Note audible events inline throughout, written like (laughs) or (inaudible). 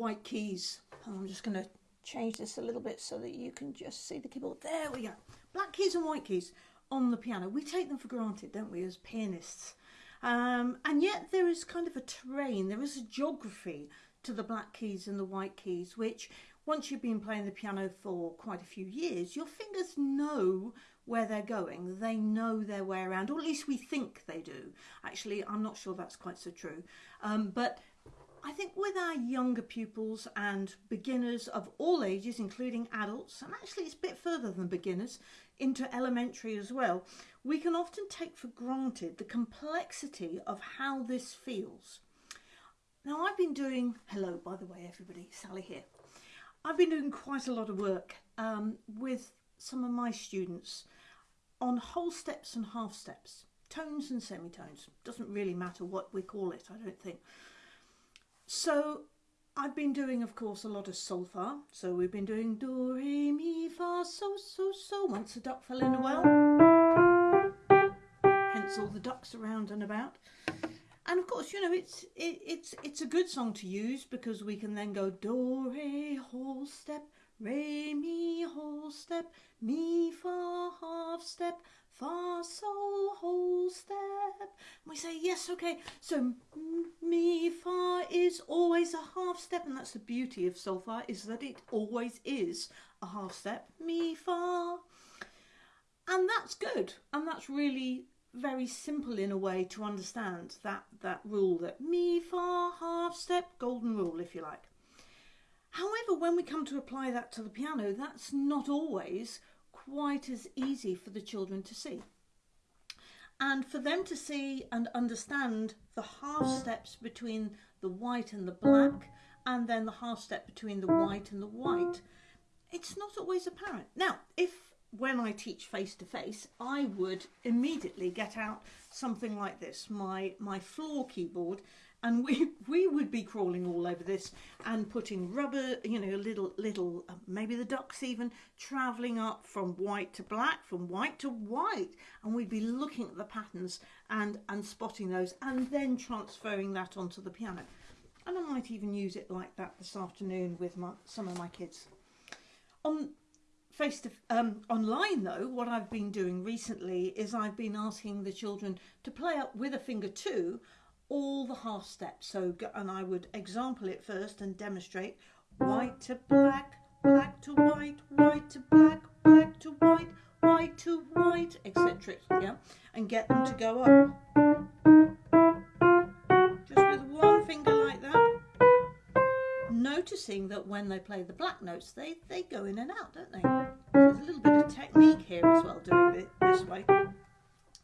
white keys. I'm just going to change this a little bit so that you can just see the keyboard. There we go. Black keys and white keys on the piano. We take them for granted, don't we, as pianists? Um, and yet there is kind of a terrain, there is a geography to the black keys and the white keys, which once you've been playing the piano for quite a few years, your fingers know where they're going. They know their way around, or at least we think they do. Actually, I'm not sure that's quite so true. Um, but I think with our younger pupils and beginners of all ages, including adults, and actually it's a bit further than beginners, into elementary as well, we can often take for granted the complexity of how this feels. Now, I've been doing, hello, by the way, everybody, Sally here. I've been doing quite a lot of work um, with some of my students on whole steps and half steps, tones and semitones. Doesn't really matter what we call it, I don't think. So I've been doing, of course, a lot of solfa. So we've been doing do, re, mi, fa, so, so, so. Once a duck fell in a well. Hence all the ducks around and about. And of course, you know, it's it, it's it's a good song to use because we can then go do, re, whole step, re, mi, whole step, mi, fa, half step, fa, sol, whole step. We say, yes, okay. So mi, fa is always a half step. And that's the beauty of solfa is that it always is a half step. Mi, fa. And that's good. And that's really very simple in a way to understand that, that rule that mi, fa, half step, golden rule, if you like. However, when we come to apply that to the piano, that's not always quite as easy for the children to see. And for them to see and understand the half steps between the white and the black, and then the half step between the white and the white, it's not always apparent. Now, if when I teach face to face, I would immediately get out something like this, my, my floor keyboard, and we we would be crawling all over this and putting rubber you know little little uh, maybe the ducks even traveling up from white to black from white to white. And we'd be looking at the patterns and and spotting those and then transferring that onto the piano. And I might even use it like that this afternoon with my, some of my kids. On face to um, online though what I've been doing recently is I've been asking the children to play up with a finger two all the half steps. So, and I would example it first and demonstrate white to black, black to white, white to black, black to white, white to white, etc. Yeah, and get them to go up. Just with one finger like that. Noticing that when they play the black notes, they, they go in and out, don't they? So there's a little bit of technique here as well, doing it this way.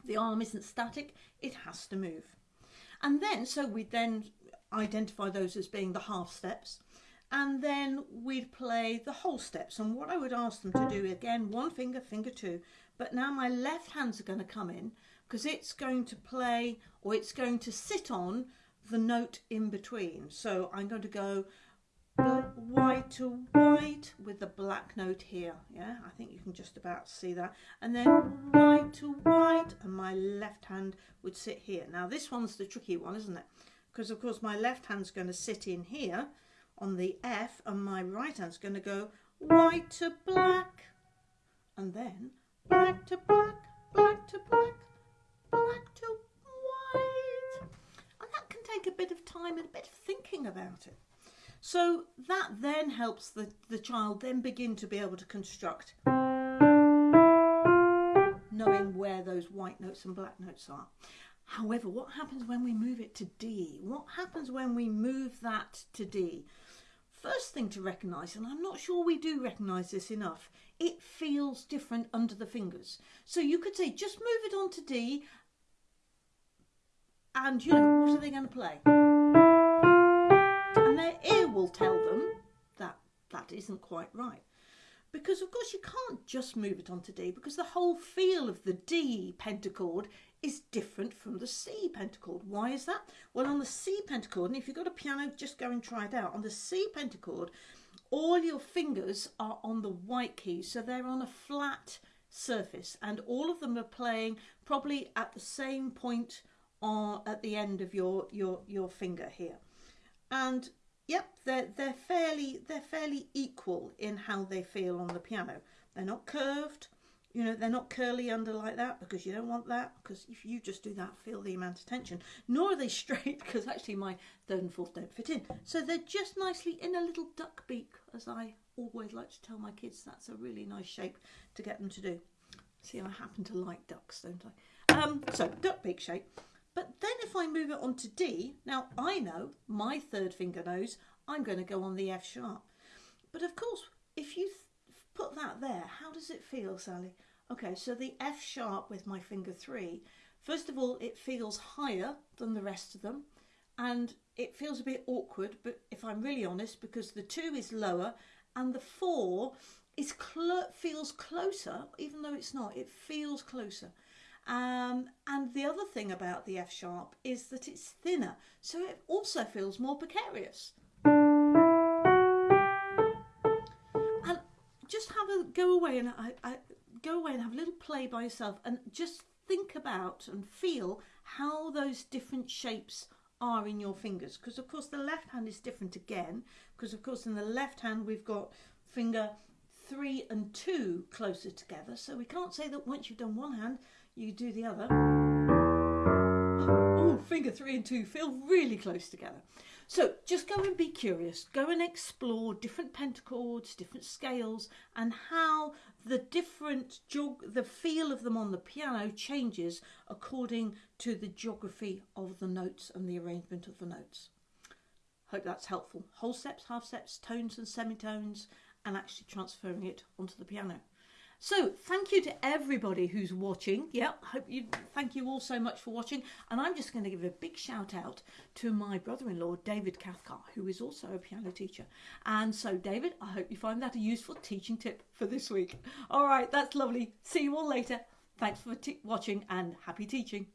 The arm isn't static, it has to move. And then, so we'd then identify those as being the half steps. And then we'd play the whole steps. And what I would ask them to do, again, one finger, finger two. But now my left hands are going to come in because it's going to play or it's going to sit on the note in between. So I'm going to go white to white with the black note here. Yeah, I think you can just about see that. And then white to white and my left hand would sit here. Now this one's the tricky one, isn't it? Because of course my left hand's going to sit in here on the F and my right hand's going to go white to black and then black to black, black to black, black to white. And that can take a bit of time and a bit of thinking about it. So that then helps the, the child then begin to be able to construct knowing where those white notes and black notes are. However, what happens when we move it to D? What happens when we move that to D? First thing to recognise, and I'm not sure we do recognise this enough, it feels different under the fingers. So you could say, just move it on to D, and you know, what are they going to play? Will tell them that that isn't quite right. Because of course you can't just move it onto D because the whole feel of the D pentachord is different from the C pentachord. Why is that? Well on the C pentachord, and if you've got a piano just go and try it out, on the C pentachord all your fingers are on the white keys so they're on a flat surface and all of them are playing probably at the same point on, at the end of your, your, your finger here. And yep, they're they're fairly they're fairly equal in how they feel on the piano. They're not curved, you know, they're not curly under like that because you don't want that because if you just do that, feel the amount of tension. Nor are they (laughs) straight because actually my third and fourth don't fit in. So they're just nicely in a little duck beak, as I always like to tell my kids. That's a really nice shape to get them to do. See, I happen to like ducks, don't I? Um, so duck beak shape. But then if I move it on to D, now I know my third finger knows I'm going to go on the F sharp. But of course, if you put that there, how does it feel, Sally? Okay, so the F sharp with my finger three, first of all, it feels higher than the rest of them and it feels a bit awkward, but if I'm really honest, because the two is lower and the four is cl- feels closer, even though it's not, it feels closer. Um, and the other thing about the F sharp is that it's thinner, so it also feels more precarious. And just have a go away and I, I go away and have a little play by yourself and just think about and feel how those different shapes are in your fingers because of course the left hand is different again because of course in the left hand we've got finger three and two closer together so we can't say that once you've done one hand you do the other. Oh, finger three and two feel really close together. So just go and be curious. Go and explore different pentachords, different scales, and how the different the feel of them on the piano changes according to the geography of the notes and the arrangement of the notes. Hope that's helpful. Whole steps, half steps, tones and semitones, and actually transferring it onto the piano. So thank you to everybody who's watching. Yeah, hope you thank you all so much for watching. And I'm just going to give a big shout out to my brother-in-law David Cathcart, who is also a piano teacher. And so David, I hope you find that a useful teaching tip for this week. All right, that's lovely. See you all later. Thanks for watching and happy teaching.